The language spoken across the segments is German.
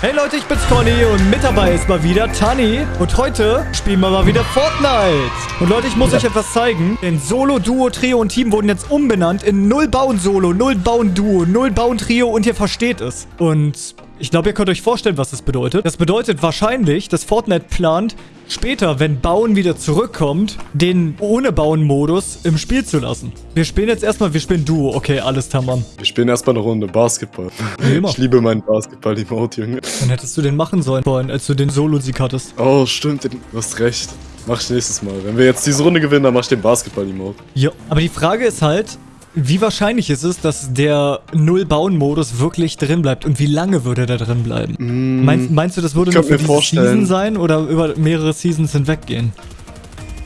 Hey Leute, ich bin's Conny und mit dabei ist mal wieder Tani. Und heute spielen wir mal wieder Fortnite. Und Leute, ich muss euch etwas zeigen. Denn Solo, Duo, Trio und Team wurden jetzt umbenannt in Null Bauen Solo, Null Bauen Duo, Null Bauen Trio und ihr versteht es. Und ich glaube, ihr könnt euch vorstellen, was das bedeutet. Das bedeutet wahrscheinlich, dass Fortnite plant, später, wenn Bauen wieder zurückkommt, den ohne Bauen-Modus im Spiel zu lassen. Wir spielen jetzt erstmal, wir spielen Duo. Okay, alles tamam. Wir spielen erstmal eine Runde Basketball. Immer. Ich liebe meinen Basketball-Emote, Junge. Dann hättest du den machen sollen, vorhin, als du den Solo-Sieg hattest. Oh, stimmt, du hast recht. Mach ich nächstes Mal. Wenn wir jetzt diese Runde gewinnen, dann mach ich den Basketball-Emote. Ja, aber die Frage ist halt, wie wahrscheinlich ist es, dass der Null-Bauen-Modus wirklich drin bleibt? Und wie lange würde der drin bleiben? Mm, Meinst, meinst du, das würde nur für diese Season sein oder über mehrere Seasons hinweggehen?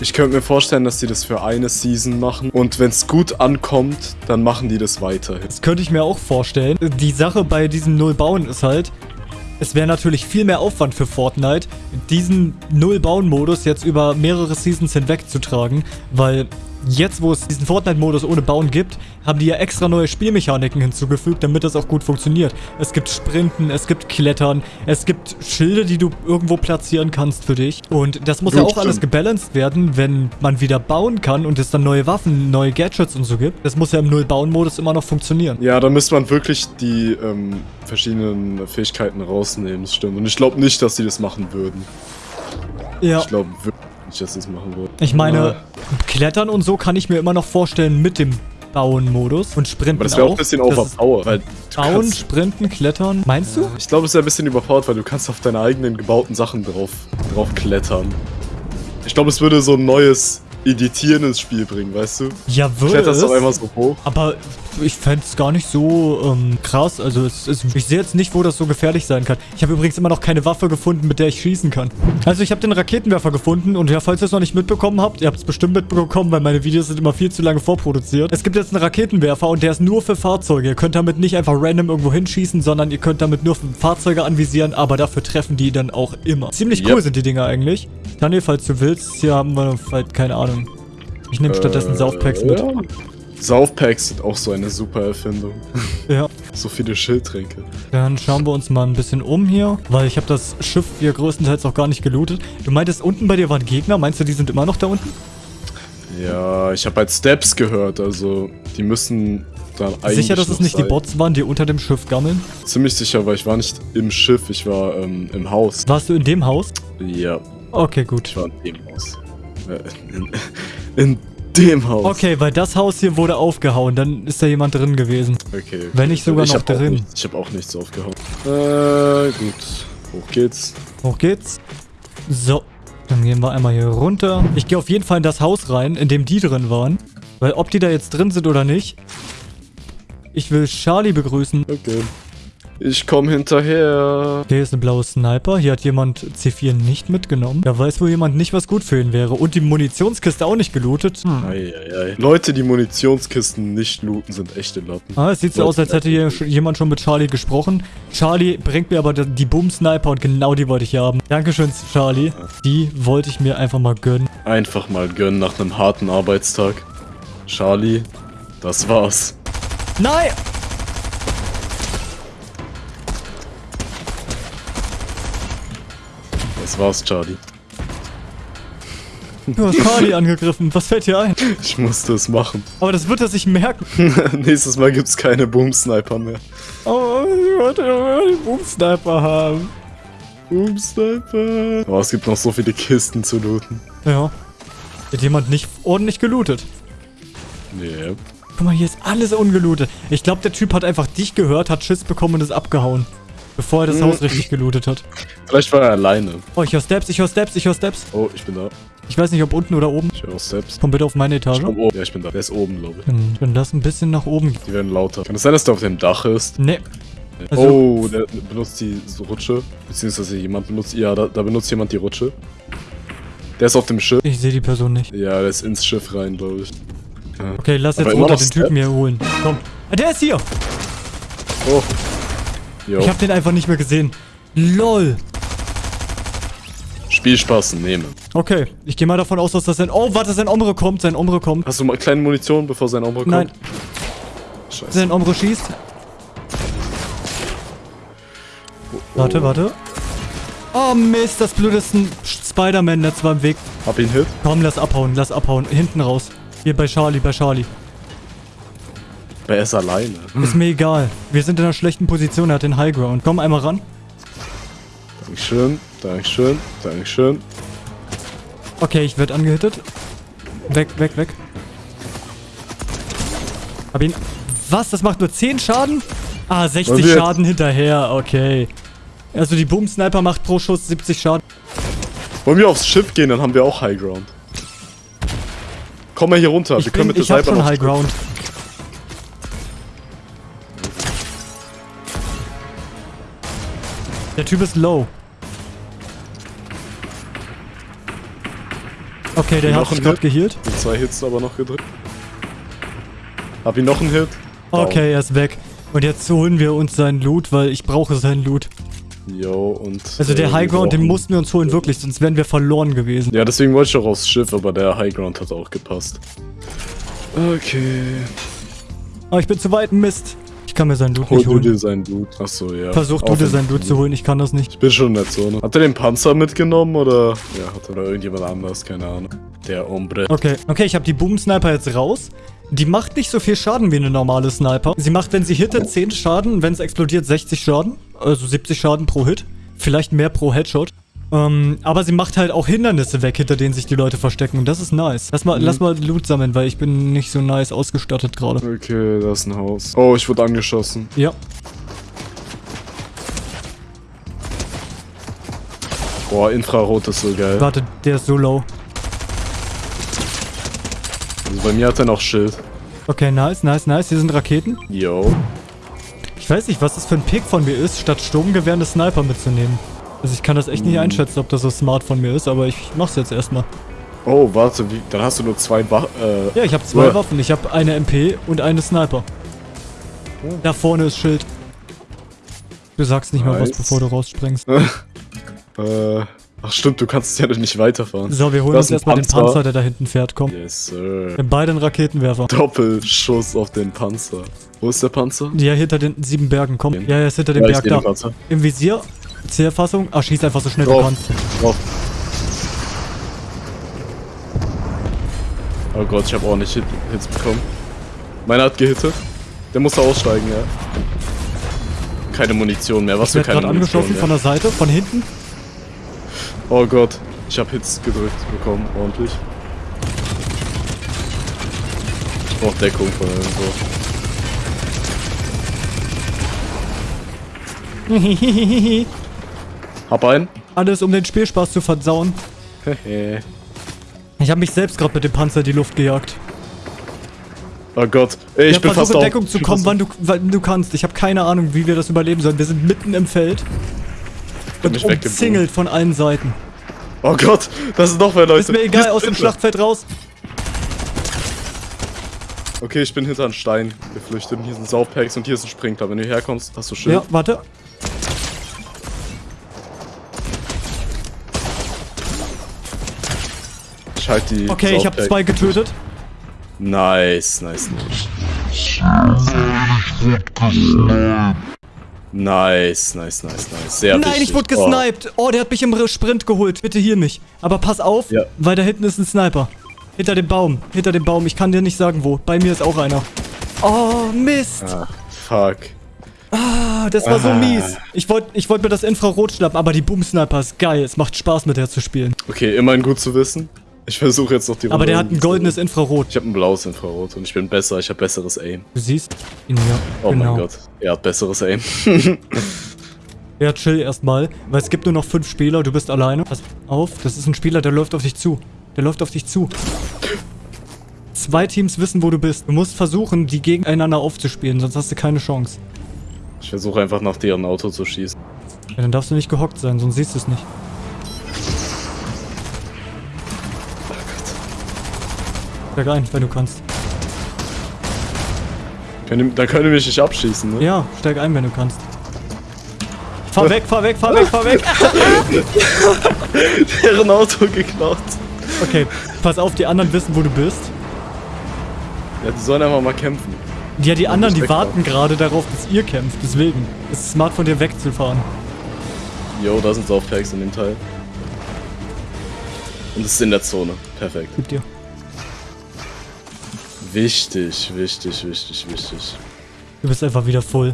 Ich könnte mir vorstellen, dass die das für eine Season machen. Und wenn es gut ankommt, dann machen die das weiterhin. Das könnte ich mir auch vorstellen. Die Sache bei diesem Null-Bauen ist halt, es wäre natürlich viel mehr Aufwand für Fortnite, diesen Null-Bauen-Modus jetzt über mehrere Seasons hinwegzutragen, weil jetzt, wo es diesen Fortnite-Modus ohne Bauen gibt, haben die ja extra neue Spielmechaniken hinzugefügt, damit das auch gut funktioniert. Es gibt Sprinten, es gibt Klettern, es gibt Schilde, die du irgendwo platzieren kannst für dich. Und das muss ja Ja, auch alles stimmt. gebalanced werden, wenn man wieder bauen kann und es dann neue Waffen, neue Gadgets und so gibt. Das muss ja im Null-Bauen-Modus immer noch funktionieren. Ja, da müsste man wirklich die ähm, verschiedenen Fähigkeiten rausnehmen, das stimmt. Und ich glaube nicht, dass die das machen würden. Ja. Ich glaube wirklich sie das machen würden. Ich meine, Klettern und so kann ich mir immer noch vorstellen mit dem Bauen-Modus und Sprinten Aber das wäre auch ein bisschen overpowered. Weil Bauen, Sprinten, Klettern. Meinst du? Ich glaube, es ist ein bisschen überfordert, weil du kannst auf deine eigenen gebauten Sachen drauf, drauf klettern. Ich glaube, es würde so ein neues Editieren ins Spiel bringen, weißt du? Ja, würde kletterst es. doch einmal so hoch. Aber ich fände es gar nicht so ähm, krass. Also es ist, ich sehe jetzt nicht, wo das so gefährlich sein kann. Ich habe übrigens immer noch keine Waffe gefunden, mit der ich schießen kann. Also ich habe den Raketenwerfer gefunden und ja, falls ihr es noch nicht mitbekommen habt, ihr habt es bestimmt mitbekommen, weil meine Videos sind immer viel zu lange vorproduziert. Es gibt jetzt einen Raketenwerfer und der ist nur für Fahrzeuge. Ihr könnt damit nicht einfach random irgendwo hinschießen, sondern ihr könnt damit nur Fahrzeuge anvisieren, aber dafür treffen die dann auch immer. Ziemlich cool Yep. sind die Dinger eigentlich. Daniel, falls du willst, hier haben wir halt keine Ahnung. Ich nehme stattdessen Äh, Saufpacks mit. Ja. Saufpacks sind auch so eine super Erfindung. Ja. so viele Schildtränke. Dann schauen wir uns mal ein bisschen um hier, weil ich habe das Schiff hier größtenteils auch gar nicht gelootet. Du meintest, unten bei dir waren Gegner. Meinst du, die sind immer noch da unten? Ja, ich habe halt Steps gehört, also die müssen dann eigentlich Sicher, dass es nicht die sein. Bots waren, die unter dem Schiff gammeln? Ziemlich sicher, weil ich war nicht im Schiff, ich war ähm, im Haus. Warst du in dem Haus? Ja, Okay, gut. ich war in dem Haus. In, dem Haus. Okay, weil das Haus hier wurde aufgehauen. Dann ist da jemand drin gewesen. Okay. Wenn nicht sogar ich noch drin. Nichts, ich habe auch nichts aufgehauen. Äh, gut. Hoch geht's. Hoch geht's. So. Dann gehen wir einmal hier runter. Ich gehe auf jeden Fall in das Haus rein, in dem die drin waren. Weil ob die da jetzt drin sind oder nicht. Ich will Charlie begrüßen. Okay. Ich komm hinterher. Hier ist ein blauer Sniper. Hier hat jemand C4 nicht mitgenommen. Da weiß wohl jemand nicht, was gut für ihn wäre. Und die Munitionskiste auch nicht gelootet. Hm. Eieiei. Leute, die Munitionskisten nicht looten, sind echte Lappen. Ah, es sieht so aus, als hätte hier jemand schon mit Charlie gesprochen. Charlie bringt mir aber die Boom-Sniper und genau die wollte ich haben. Dankeschön, Charlie. Die wollte ich mir einfach mal gönnen. Einfach mal gönnen nach einem harten Arbeitstag. Charlie, das war's. Nein! Das war's, Charlie. Du hast Charlie angegriffen. Was fällt dir ein? Ich musste es machen. Aber das wird er sich merken. Nächstes Mal gibt's keine Boom-Sniper mehr. Oh, ich wollte den Boom-Sniper haben. Boom-Sniper. Oh, es gibt noch so viele Kisten zu looten. Ja. Hat jemand nicht ordentlich gelootet? Nee. Guck mal, hier ist alles ungelootet. Ich glaube, der Typ hat einfach dich gehört, hat Schiss bekommen und ist abgehauen. Bevor er das Mhm. Haus richtig gelootet hat. Vielleicht war er alleine. Oh, ich höre Steps, ich höre Steps, ich höre Steps. Oh, ich bin da. Ich weiß nicht, ob unten oder oben. Ich höre selbst. Komm bitte auf meine Etage. Ich komm oben. Ja, ich bin da. Der ist oben, glaube ich. Dann, dann lass ein bisschen nach oben. Die werden lauter. Kann es sein, dass der auf dem Dach ist? Nee. Also, oh, der benutzt die Rutsche. Beziehungsweise jemand benutzt. Ja, da, da benutzt jemand die Rutsche. Der ist auf dem Schiff. ich sehe die Person nicht. Ja, der ist ins Schiff rein, glaube ich. Ja. Okay, lass Aber jetzt immer runter den Typen hier holen. Komm. Ah, der ist hier. Oh. Jo. Ich habe den einfach nicht mehr gesehen. LOL. Spielspaß nehmen. Okay, ich gehe mal davon aus, dass das sein... Oh, warte, sein Omre kommt, sein Omre kommt. Hast du mal kleine Munition, bevor sein Ombre kommt? Nein, Scheiße. sein Omre schießt. Warte, warte. Oh Mist, das Blut ist ein Spider-Man-Netz war im Weg. Hab ihn hit. Komm, lass abhauen, lass abhauen. Hinten raus. Hier bei Charlie, bei Charlie. Er ist alleine. Ist mir egal. Wir sind in einer schlechten Position, er hat den High Ground. Komm einmal ran. Dankeschön, Dankeschön, Dankeschön. Okay, ich werde angehittet. Weg, weg, weg. Hab ihn... Was? Das macht nur 10 Schaden? Ah, 60 Und wir- Schaden hinterher. Okay. Also die Boom-Sniper macht pro Schuss 70 Schaden. Wollen wir aufs Schiff gehen, dann haben wir auch High Ground. Komm mal hier runter, Ich, wir können bin, mit ich der hab Cyber schon noch Der Typ ist low. Okay, der hat sich gerade geheilt. Die zwei Hits aber noch gedrückt. Hab ihn noch einen Hit. Okay, er ist weg. Und jetzt holen wir uns seinen Loot, weil ich brauche seinen Loot. Yo, und. Also der äh, High wir Ground, den mussten wir uns holen, wirklich, sonst wären wir verloren gewesen. Ja, deswegen wollte ich auch aufs Schiff, aber der High Ground hat auch gepasst. Okay. Aber ich bin zu weit, Mist. Ich kann mir seinen Loot Hol nicht du holen. dir seinen Loot. Achso, ja. Versuch du dir seinen Loot zu holen, ich kann das nicht. Ich bin schon in der Zone. Hat er den Panzer mitgenommen oder. Ja, hat er oder irgendjemand anders? Keine Ahnung. Der Ombre. Okay, okay, ich habe die Boom-Sniper jetzt raus. Die macht nicht so viel Schaden wie eine normale Sniper. Sie macht, wenn sie hittet, 10 Schaden, wenn es explodiert, 60 Schaden. Also 70 Schaden pro Hit. Vielleicht mehr pro Headshot. Ähm, aber sie macht halt auch Hindernisse weg, hinter denen sich die Leute verstecken. Und das ist nice. Lass mal, lass mal Loot sammeln, weil ich bin nicht so nice ausgestattet gerade. Okay, da ist ein Haus. Oh, ich wurde angeschossen. Ja. Boah, Infrarot ist so geil. Warte, der ist so low. Also bei mir hat er noch Schild. Okay, nice, nice, nice. Hier sind Raketen. Yo. Ich weiß nicht, was das für ein Pick von mir ist, statt Sturmgewehr eine Sniper mitzunehmen. Also ich kann das echt nicht einschätzen, ob das so smart von mir ist, aber ich mach's jetzt erstmal. Oh, warte, wie, dann hast du nur zwei Wach. Äh, Ja, ich habe zwei Ja. Waffen. Ich habe eine MP und eine Sniper. Da vorne ist Schild. Du sagst nicht mal was, Nice. bevor du rausspringst. äh, ach stimmt, du kannst ja nicht weiterfahren. So, wir holen uns erstmal den Panzer. Der da hinten fährt. Komm. Yes, sir. Wir haben beide einen Raketenwerfer. Doppelschuss auf den Panzer. Wo ist der Panzer? Ja, hinter den sieben Bergen. Komm. Den. Ja, er ist hinter dem Ja, Berg den da. Panzer. Im Visier. Zierfassung. Ah, schieß einfach so schnell du kannst. Drauf. Oh Gott, ich habe auch nicht Hit Hits bekommen. Meiner hat gehittet. Der musste aussteigen, ja. Keine Munition mehr. Was Ich für keine gerade Munition angeschossen von mehr. der Seite, von hinten. Oh Gott, ich habe Hits gedrückt bekommen, ordentlich. Ich brauch Deckung von irgendwo. Hab einen. Alles, um den Spielspaß zu versauen. Hehe. Ich habe mich selbst gerade mit dem Panzer in die Luft gejagt. oh Gott, Ey, ich ja, bin versuch fast in auf. Deckung zu Ich bin kommen, wann du, wann du kannst. Ich habe keine Ahnung, wie wir das überleben sollen. Wir sind mitten im Feld. Und umzingelt von allen Seiten. Oh Gott, das sind noch mehr Leute. Ist mir egal, aus dem. Schlachtfeld raus. Okay, ich bin hinter einen Stein geflüchtet. Hier sind Saufpacks und hier ist ein Sprinkler. Wenn du herkommst, hast du Schild. Ja, warte. Ich halte die. Okay, ich habe zwei getötet. Nice, nice, nice. Nice, nice, nice, nice. Sehr Nein, wichtig. ich wurde Oh. gesniped. Oh, der hat mich im Sprint geholt. Bitte hier mich. Aber pass auf, Ja. weil da hinten ist ein Sniper. Hinter dem Baum. Hinter dem Baum. Ich kann dir nicht sagen, wo. Bei mir ist auch einer. Oh, Mist. Ah, fuck. Ah, das war so Ah. mies. Ich wollte ich wollt mir das Infrarot schnappen, aber die Boom-Sniper ist geil. Es macht Spaß, mit der zu spielen. Okay, immerhin gut zu wissen. Ich versuche jetzt noch die Aber Runde der hat ein goldenes Infrarot. Ich habe ein blaues Infrarot und ich bin besser. Ich habe besseres Aim. Du siehst ihn ja. Oh genau. mein Gott, er hat besseres Aim. Ja, chill erstmal, weil es gibt nur noch fünf Spieler, du bist alleine. Pass auf, das ist ein Spieler, der läuft auf dich zu. Der läuft auf dich zu. Zwei Teams wissen, wo du bist. Du musst versuchen, die gegeneinander aufzuspielen, sonst hast du keine Chance. Ich versuche einfach nach deren Auto zu schießen. Ja, dann darfst du nicht gehockt sein, sonst siehst du es nicht. Steig ein, wenn du kannst. Dann können die mich nicht abschießen, ne? Ja, steig ein, wenn du kannst. Fahr weg, fahr weg, fahr weg, fahr weg. Deren Auto geklaut. Okay, pass auf, die anderen wissen, wo du bist. Ja, die sollen einfach mal kämpfen. Ja, die anderen, die warten gerade darauf, dass ihr kämpft. Deswegen ist es smart von dir wegzufahren. Jo, da sind Saufpacks in dem Teil. Und es ist in der Zone. Perfekt. Gib dir. Wichtig, wichtig, wichtig, wichtig. Du bist einfach wieder voll.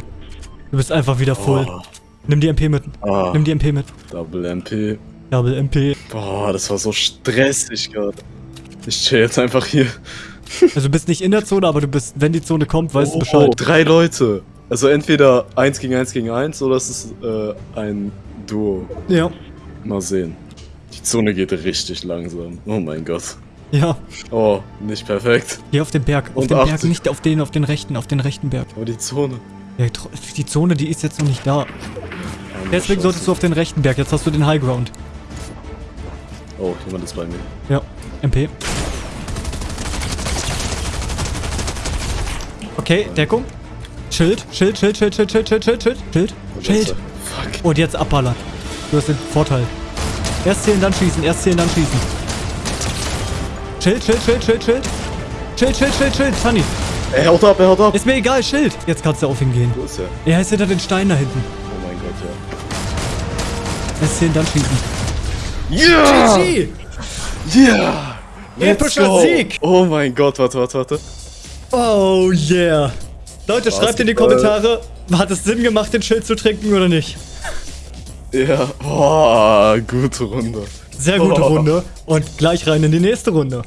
Du bist einfach wieder voll. Oh. Nimm die MP mit. Ah, Nimm die MP mit. Double MP. Double MP. Boah, das war so stressig gerade. Ich chill jetzt einfach hier. Also du bist nicht in der Zone, aber du bist, wenn die Zone kommt, weißt du Oh, Bescheid. drei Leute. Also entweder 1 gegen 1 gegen 1 oder es ist äh, ein Duo. Ja. Mal sehen. Die Zone geht richtig langsam. Oh mein Gott. Ja. Oh, nicht perfekt. Hier auf den Berg. Auf Und den Berg, 80. nicht auf den, auf den rechten, auf den rechten Berg. Aber die Zone. Ja, die Zone, die ist jetzt noch nicht da. Ah, Deswegen solltest du auf den rechten Berg. Jetzt hast du den High Ground. Oh, jemand ist bei mir. Ja. MP. Okay, Deckung. Schild, Schild, Schild, Schild, Schild, Schild, Schild, Schild, Schild, Schild. Schild. Fuck. Und jetzt abballern. Du hast den Vorteil. Erst zählen, dann schießen. Erst zählen, dann schießen. Schild, Schild, Schild, Schild, Schild. Schild, Schild, Schild, Schild. Sunny. Er haut ab, er haut ab. Ist mir egal, Schild. Jetzt kannst du auf ihn gehen. Wo ist er? Er ist hinter den Steinen da hinten. Oh mein Gott, ja. Erst zählen, dann schießen. Ja! GG! Yeah! Epischer Sieg! Oh mein Gott, warte, warte, warte. Oh yeah. Leute, schreibt in die. Kommentare, hat es Sinn gemacht, den Schild zu trinken oder nicht? Ja, boah, gute Runde. Sehr gute Oh. Runde. Und gleich rein in die nächste Runde.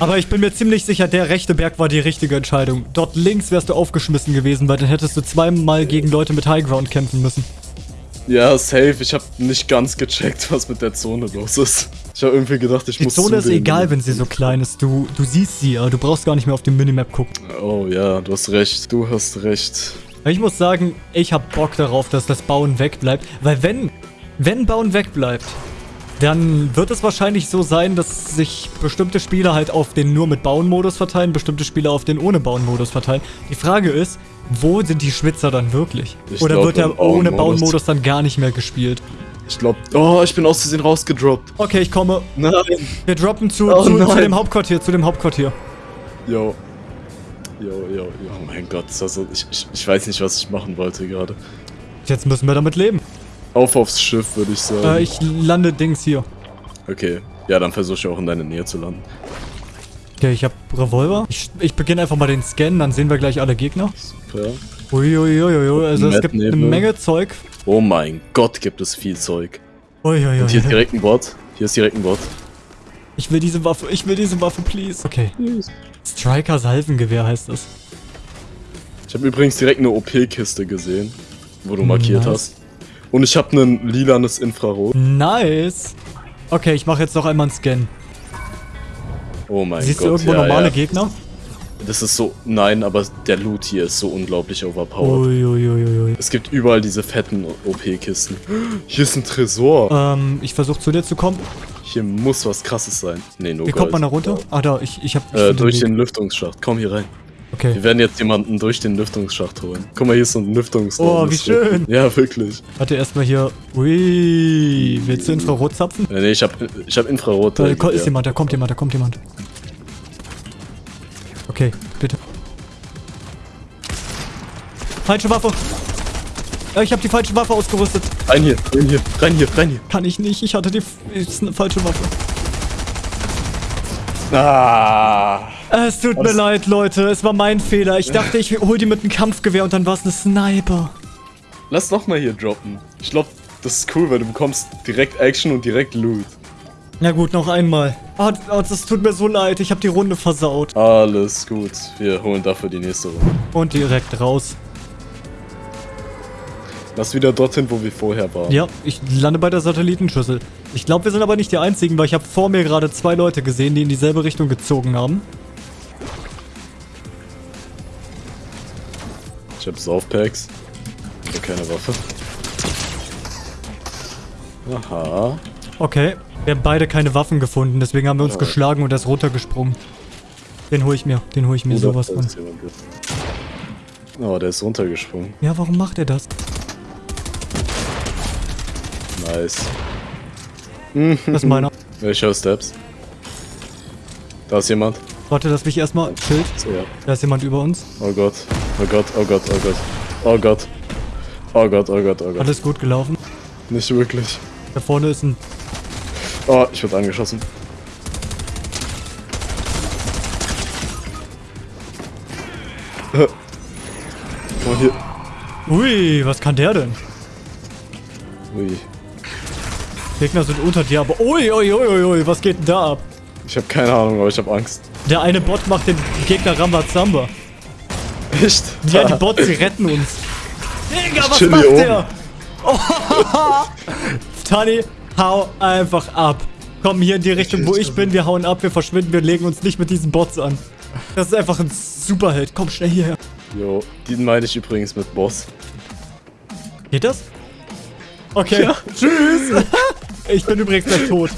Aber ich bin mir ziemlich sicher, der rechte Berg war die richtige Entscheidung. Dort links wärst du aufgeschmissen gewesen, weil dann hättest du zweimal gegen Leute mit Highground kämpfen müssen. Ja, safe. Ich habe nicht ganz gecheckt, was mit der Zone los ist. Ich habe irgendwie gedacht, ich Die muss Zone zu ist egal, wenn sie so klein ist. Du, du siehst sie, aber du brauchst gar nicht mehr auf dem Minimap gucken. Oh ja, du hast recht. Du hast recht. Ich muss sagen, ich hab Bock darauf, dass das Bauen wegbleibt. Weil wenn, wenn Bauen wegbleibt, dann wird es wahrscheinlich so sein, dass sich bestimmte Spieler halt auf den nur mit Bauen-Modus verteilen, bestimmte Spieler auf den ohne Bauen-Modus verteilen. Die Frage ist, wo sind die Schwitzer dann wirklich? Ich Oder glaub, wird der ohne Bauen-Modus. Dann gar nicht mehr gespielt? Ich glaube. Oh, ich bin aus Versehen rausgedroppt. Okay, ich komme. Nein. Wir droppen zu, Oh zu, zu dem Hauptquartier, zu dem Hauptquartier. Yo. Yo, yo, yo. Oh mein Gott. Also, ich, ich, ich weiß nicht, was ich machen wollte gerade. Jetzt müssen wir damit leben. Auf aufs Schiff, würde ich sagen. Äh, ich lande Dings hier. okay. Ja, dann versuche ich auch in deine Nähe zu landen. Okay, ich hab Revolver. Ich, ich beginne einfach mal den Scan, dann sehen wir gleich alle Gegner. Super. Uiuiuiui, also es gibt eine. Menge Zeug. Oh mein Gott, gibt es viel Zeug. Uiuiui. Und hier ist direkt ein Bot. Hier ist direkt ein Bot. Ich will diese Waffe, ich will diese Waffe, please. Okay. Striker Salvengewehr heißt das. Ich habe übrigens direkt eine OP-Kiste gesehen, wo du markiert Nice. hast. Und ich habe ein lilanes Infrarot. Nice. Okay, ich mache jetzt noch einmal einen Scan. Oh mein Siehst Gott. du irgendwo ja, normale ja. Gegner? Das ist so. Nein, aber der Loot hier ist so unglaublich overpowered. Uiuiuiui. Es gibt überall diese fetten OP-Kisten. Hier ist ein Tresor. Ähm, ich versuche zu dir zu kommen. Hier muss was krasses sein. Nee, nur Wie kommt man da runter? Ah, da, ich, ich hab... Ich Äh, durch Weg. den Lüftungsschacht. Komm hier rein. Okay. Wir werden jetzt jemanden durch den Lüftungsschacht holen. Guck mal, hier ist so ein Lüftungsraum. Oh, wie schön. Ja, wirklich. Warte erstmal hier. Ui. Willst du Infrarot zapfen? Äh, nee, ich hab, ich hab Infrarot. Da äh, ist ja. jemand, da kommt jemand, da kommt jemand. Okay, bitte. Falsche Waffe. Ja, ich habe die falsche Waffe ausgerüstet. Rein hier, rein hier, rein hier, rein hier. Kann ich nicht, ich hatte die ist eine falsche Waffe. Ah. Es tut mir leid, Leute, es war mein Fehler. Ich dachte, ich hol die mit einem Kampfgewehr und dann war es eine Sniper. Lass noch mal hier droppen. Ich glaube, das ist cool, weil du bekommst direkt Action und direkt Loot. Na gut, noch einmal. Oh, oh, das tut mir so leid, ich habe die Runde versaut. Alles gut. Wir holen dafür die nächste Runde. Und direkt raus. Lass wieder dorthin, wo wir vorher waren. Ja, ich lande bei der Satellitenschüssel. Ich glaube, wir sind aber nicht die Einzigen, weil ich habe vor mir gerade zwei Leute gesehen, die in dieselbe Richtung gezogen haben. Ich hab Saufpacks. Aber keine Waffe. Aha. Okay, wir haben beide keine Waffen gefunden, deswegen haben wir uns Oh. geschlagen und er ist runtergesprungen. Den hol ich mir, den hol ich mir Oder sowas von. Oh, der ist runtergesprungen. Ja, warum macht er das? Nice. Das ist meiner. Ich höre Steps. Da ist jemand. Warte, lass mich erstmal. Schild. Ja. Da ist jemand über uns. Oh Gott. Oh Gott, oh Gott, oh Gott. Oh Gott. Oh Gott, oh Gott, oh Gott. Alles gut gelaufen. nicht wirklich. Da vorne ist ein... Oh, ich wurde angeschossen. Oh, hier. Ui, was kann der denn? Ui. Gegner sind unter dir, aber... Ui, ui, ui, ui, ui, was geht denn da ab? Ich habe keine Ahnung, aber ich habe Angst. Der eine Bot macht den Gegner Rambazamba. Echt? Ja, die Bots, die retten uns. Digga, was macht der? Oh, Tani, hau einfach ab. Komm hier in die Richtung, wo ich bin. Wir hauen ab, wir verschwinden, wir legen uns nicht mit diesen Bots an. Das ist einfach ein Superheld. Komm schnell hierher. Jo, den meine ich übrigens mit Boss. Geht das? Okay, tschüss. ich bin übrigens gleich tot.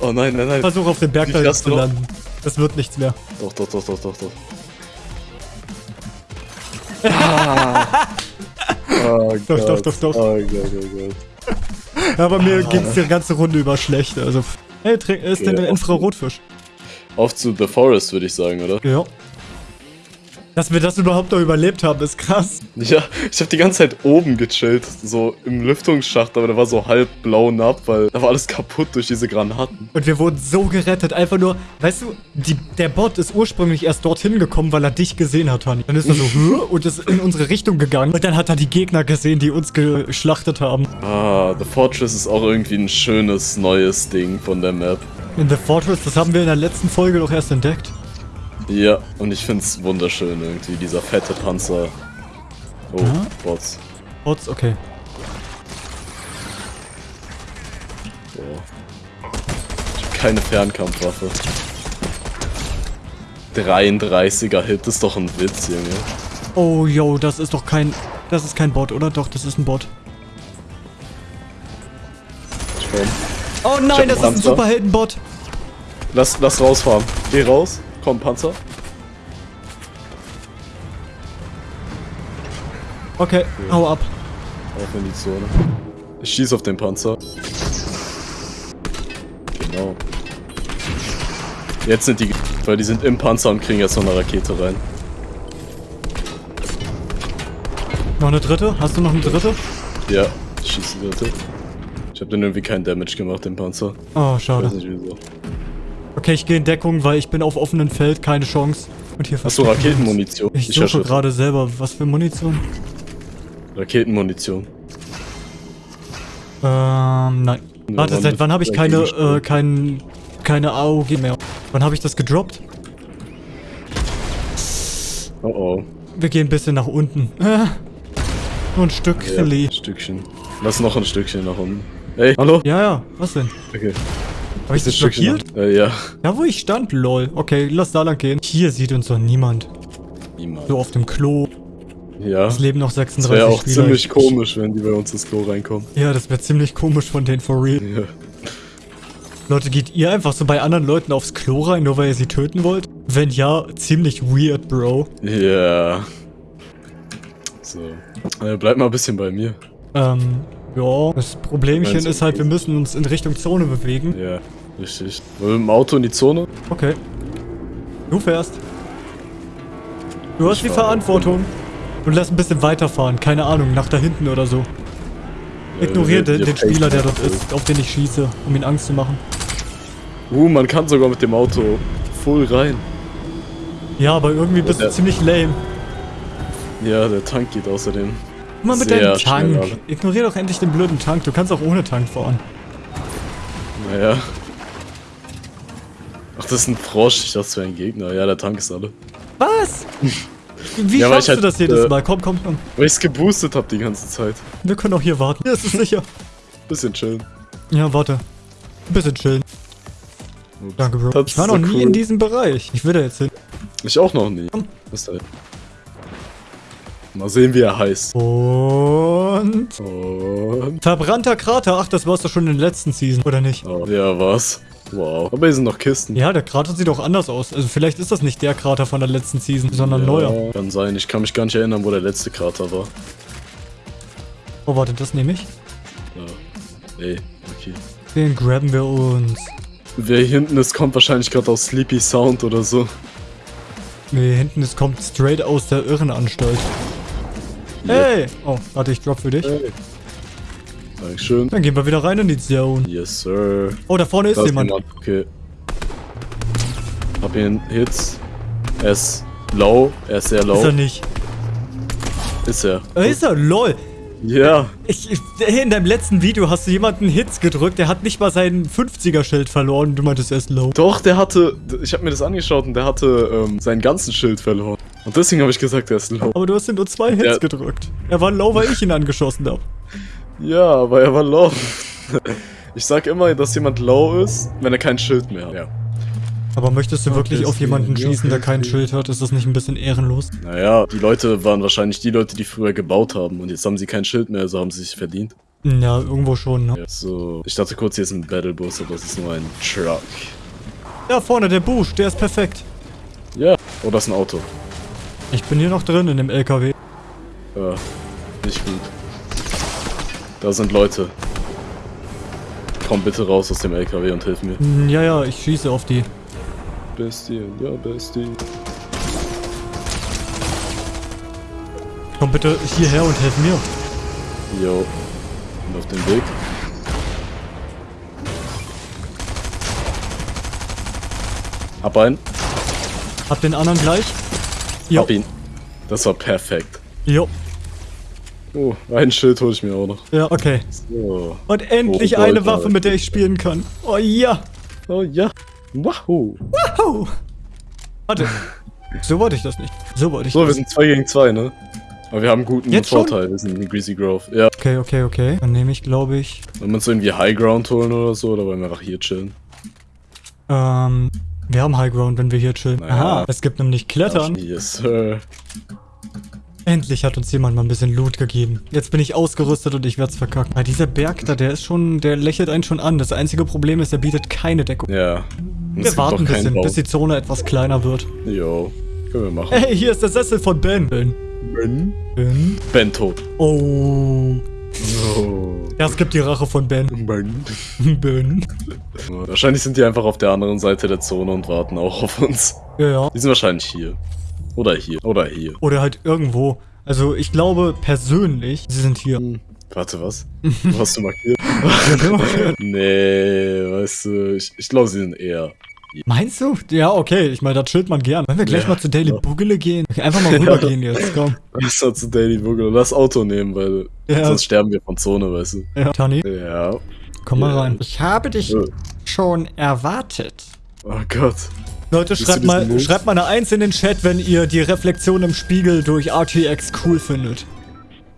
Oh nein, nein, nein. Versuch auf den Berg da zu landen. Das wird nichts mehr. Doch, doch, doch, doch, doch, doch. Ah. Oh Doch, Gott. doch, doch, doch. Oh Gott, oh Gott. Aber mir ging es die ganze Runde über schlecht. Also, hey, trink, ist denn Ja, der Infrarotfisch? Auf zu The Forest, würde ich sagen, oder? Ja. Dass wir das überhaupt noch überlebt haben, ist krass. Ja, ich habe die ganze Zeit oben gechillt, so im Lüftungsschacht, aber der war so halb blau ab, weil da war alles kaputt durch diese Granaten. Und wir wurden so gerettet. Einfach nur, weißt du, die, der Bot ist ursprünglich erst dorthin gekommen, weil er dich gesehen hat, Tani. Dann ist er so, und ist in unsere Richtung gegangen. Und dann hat er die Gegner gesehen, die uns geschlachtet haben. Ah, The Fortress ist auch irgendwie ein schönes neues Ding von der Map. In The Fortress, das haben wir in der letzten Folge doch erst entdeckt. Ja, und ich find's wunderschön irgendwie, dieser fette Panzer. Oh, Ja. Bots. Bots, okay. Boah. Ich hab keine Fernkampfwaffe. 33er Hit ist doch ein Witz, Junge. Oh, yo, das ist doch kein... Das ist kein Bot, oder? Doch, das ist ein Bot. Komm. Oh nein, das ist ein Panzer. Superheldenbot. Lass, lass rausfahren. Geh raus. Komm, Panzer. Okay, hau ab. Auf in die Zone. Ich schieß auf den Panzer. Genau. Jetzt sind die, weil die sind im Panzer und kriegen jetzt noch eine Rakete rein. Noch eine dritte? Hast du noch eine dritte? Ja, ich schieß die dritte. Ich hab den irgendwie keinen Damage gemacht, den Panzer. Oh, Ich schade. weiß nicht wieso. Okay, ich gehe in Deckung, weil ich bin auf offenem Feld, keine Chance. Und hier Achso. Raketenmunition. Ich hör suche gerade selber, was für Munition? Raketenmunition. Ähm, nein. Ja, Warte, seit wann habe ich keine, äh, kein, keine AOG mehr? Wann habe ich das gedroppt? Oh oh. Wir gehen ein bisschen nach unten. Nur ein Stück, Ja, Stückchen. Lass noch ein Stückchen nach unten. Ey, hallo? ja, ja, was denn? Okay. Habe ich das blockiert? Äh, ja. Da, wo ich stand, lol. Okay, lass da lang gehen. Hier sieht uns doch niemand. Niemand. So auf dem Klo. Ja. Es leben noch Das 36 wäre auch Spieler. ziemlich Ich- komisch, wenn die bei uns ins Klo reinkommen. Ja, das wäre ziemlich komisch von denen, for real. Ja. Leute, geht ihr einfach so bei anderen Leuten aufs Klo rein, nur weil ihr sie töten wollt? Wenn ja, ziemlich weird, Bro. Ja. So. Äh, bleib mal ein bisschen bei mir. Ähm, ja. Das Problemchen Meinst ist halt, wir müssen uns in Richtung Zone bewegen. Ja, richtig. Wollen wir mit dem Auto in die Zone? Okay. Du fährst. Du hast Ich die fahre. Verantwortung. Und lass ein bisschen weiterfahren. Keine Ahnung, nach da hinten oder so. Ja, Ignoriere den, den Spieler, der dort ist, auf den ich schieße, um ihn Angst zu machen. Uh, man kann sogar mit dem Auto voll rein. Ja, aber irgendwie bist du ziemlich lame. Ja, der Tank geht außerdem. Guck mal mit deinem schnell, Tank. aber- Ignoriere doch endlich den blöden Tank. Du kannst auch ohne Tank fahren. Naja. Ach, das ist ein Frosch. Ich dachte, es wäre ein Gegner. Ja, der Tank ist alle. Was? Wie Ja, schaffst du halt, das jedes äh, Mal? Komm, komm, komm. Weil ich es geboostet habe die ganze Zeit. Wir können auch hier warten. Hier ist es sicher. Bisschen chillen. Ja, warte. Ein bisschen chillen. Danke, Bro. Das Ich war noch so nie cool. in diesem Bereich. Ich will da jetzt hin. Ich auch noch nie. Komm. Was ist da? Mal sehen, wie er heißt. Und... Und. Verbrannter Krater. Ach, das war's doch schon in der letzten Season, oder nicht? Oh, ja, was? Wow. Aber hier sind noch Kisten. Ja, der Krater sieht auch anders aus. Also vielleicht ist das nicht der Krater von der letzten Season, sondern Ja, neuer. Kann sein. Ich kann mich gar nicht erinnern, wo der letzte Krater war. Oh, warte, das nehme ich. Ja. Ey, okay. Den grabben wir uns. Wer hier hinten ist, kommt wahrscheinlich gerade aus Sleepy Sound oder so. Nee, hinten, es kommt straight aus der Irrenanstalt. Hey! Oh, warte, ich drop für dich. Hey. Dankeschön. Dann gehen wir wieder rein in die Zone. Yes, sir. Oh, da vorne ist Da jemand. Okay. Hab ihn Hits. Er ist low. Er ist sehr low. Ist er nicht. Ist er. Äh, ist er? Lol. Ja. Ich, ich, in deinem letzten Video hast du jemanden Hits gedrückt, der hat nicht mal sein 50er-Schild verloren du meintest, er ist low. Doch, der hatte. Ich habe mir das angeschaut und der hatte ähm, seinen ganzen Schild verloren. Und deswegen habe ich gesagt, er ist low. Aber du hast ihm nur zwei Hits Ja. gedrückt. Er war low, weil ich ihn angeschossen habe. Ja, aber er war low. Ich sag immer, dass jemand low ist, wenn er kein Schild mehr hat. Ja. Aber möchtest du wirklich auf jemanden schießen, der kein Schild hat? Ist das nicht ein bisschen ehrenlos? Naja, die Leute waren wahrscheinlich die Leute, die früher gebaut haben und jetzt haben sie kein Schild mehr, also haben sie sich verdient. Ja, irgendwo schon, ne? Ja, so. Ich dachte kurz, hier ist ein Battlebus, aber es ist nur ein Truck. Ja, vorne, der Busch, der ist perfekt. Ja. Oh, das ist ein Auto. Ich bin hier noch drin in dem LKW. Ja. Nicht gut. Da sind Leute. Komm bitte raus aus dem LKW und hilf mir. Hm, Ja, ja, ich schieße auf die. Bestie, ja, Bestie. Komm bitte hierher und helf mir. Jo. Und auf dem Weg. Hab einen. Hab den anderen gleich. Jo. Hab ihn. Das war perfekt. Jo. Oh, ein Schild hole ich mir auch noch. Ja, okay. So. Und endlich Oh, eine Alter. Waffe, mit der ich spielen kann. Oh ja. Oh ja. Wahoo. Wahoo. Warte. So wollte ich das nicht. So wollte ich So, wir das. sind 2 gegen 2, ne? Aber wir haben einen guten Jetzt schon? Vorteil. Wir sind in Greasy Grove. Ja. Okay, okay, okay. Dann nehme ich, glaube ich, Wollen wir uns irgendwie High Ground holen oder so? Oder wollen wir einfach hier chillen? ähm, wir haben High Ground, wenn wir hier chillen. Naja. Aha, es gibt nämlich Klettern. Yes, sir. Endlich hat uns jemand mal ein bisschen Loot gegeben. Jetzt bin ich ausgerüstet und ich werd's verkacken. Weil dieser Berg da, der ist schon, der lächelt einen schon an. Das einzige Problem ist, er bietet keine Deckung. Ja. Wir warten ein bisschen, Baum. bis die Zone etwas kleiner wird. Jo. Können wir machen. Hey, hier ist der Sessel von Ben. Ben. Ben? Ben. Bento. Oh. Es gibt die Rache von Ben. Ben. Ben. Wahrscheinlich sind die einfach auf der anderen Seite der Zone und warten auch auf uns. Ja, ja. Die sind wahrscheinlich hier. Oder hier. Oder hier. Oder halt irgendwo. Also, ich glaube persönlich, sie sind hier. Warte, was? Hast du markiert? nee, weißt du, ich, ich glaube, sie sind eher. Meinst du? Ja, okay. Ich meine, das chillt man gern. Wollen wir gleich Ja, mal zu Daily ja. Bugele gehen? Einfach mal rübergehen jetzt, komm. Lass mal zu Daily Boogle und das Auto nehmen, weil Ja. sonst sterben wir von Zone, weißt du. Ja. Tani, Ja. komm mal Ja. rein. Ich habe dich schon erwartet. Oh Gott. Leute, schreibt mal, schreibt mal eine Eins in den Chat, wenn ihr die Reflexion im Spiegel durch RTX cool findet.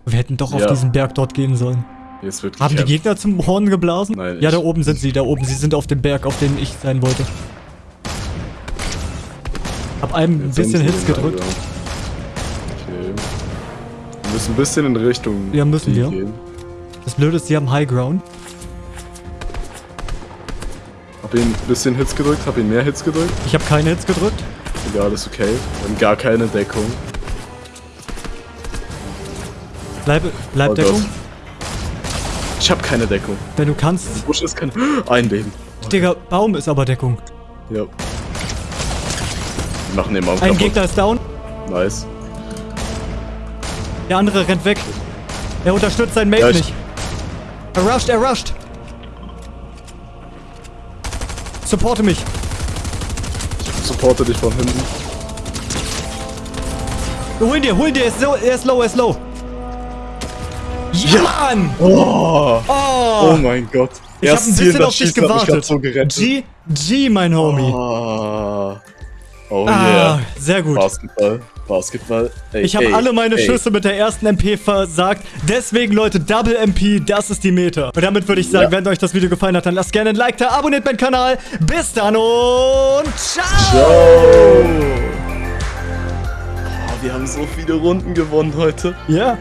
Wir hätten doch auf Ja. diesen Berg dort gehen sollen. Jetzt wird Haben die. Gegner zum Horn geblasen? Nein, Ja, ich- da oben sind sie, da oben. Sie sind auf dem Berg, auf dem ich sein wollte. Hab einem ein bisschen Hits gedrückt. Okay. Wir müssen ein bisschen in Richtung. Ja, müssen die wir. Gehen. Das Blöde ist, sie haben High Ground. Hab ihn ein bisschen Hits gedrückt, hab ihn mehr Hits gedrückt. Ich habe keine Hits gedrückt. Egal, ist okay. Wir haben gar keine Deckung. Bleib, bleib Oh Deckung. Gott. Ich hab keine Deckung. Wenn du kannst. Busch ist kein. Ein Leben. Digga, Baum ist aber Deckung. Ja. Machen den Baum Ein kaputt. Gegner ist down. Nice. Der andere rennt weg. Er unterstützt seinen Mate Ja, ich- nicht. Er rusht, er rusht. Supporte mich. Ich supporte dich von hinten. Hol ihn dir, hol ihn dir. Er ist, so, er ist low, er ist low. Ja, Mann! Oh, Oh, oh mein Gott. ich hab ein bisschen auf dich gewartet. So gerettet. G, G, mein Homie. Oh, oh ah, yeah. sehr gut. Basketball. Basketball. Ey, Ich habe alle meine ey. Schüsse mit der ersten MP versagt. Deswegen, Leute, Double MP, das ist die Meta. Und damit würde ich sagen, Ja. wenn euch das Video gefallen hat, dann lasst gerne ein Like da, abonniert meinen Kanal. Bis dann und ciao! Ciao. Oh, wir haben so viele Runden gewonnen heute. Ja,